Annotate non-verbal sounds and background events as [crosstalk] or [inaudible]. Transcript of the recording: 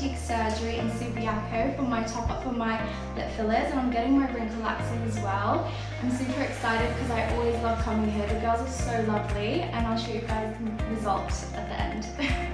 cheek surgery in Subiaco for my top up for my lip fillers and I'm getting my wrinkle laxing as well. I'm super excited because I always love coming here. The girls are so lovely and I'll show you guys the results at the end. [laughs]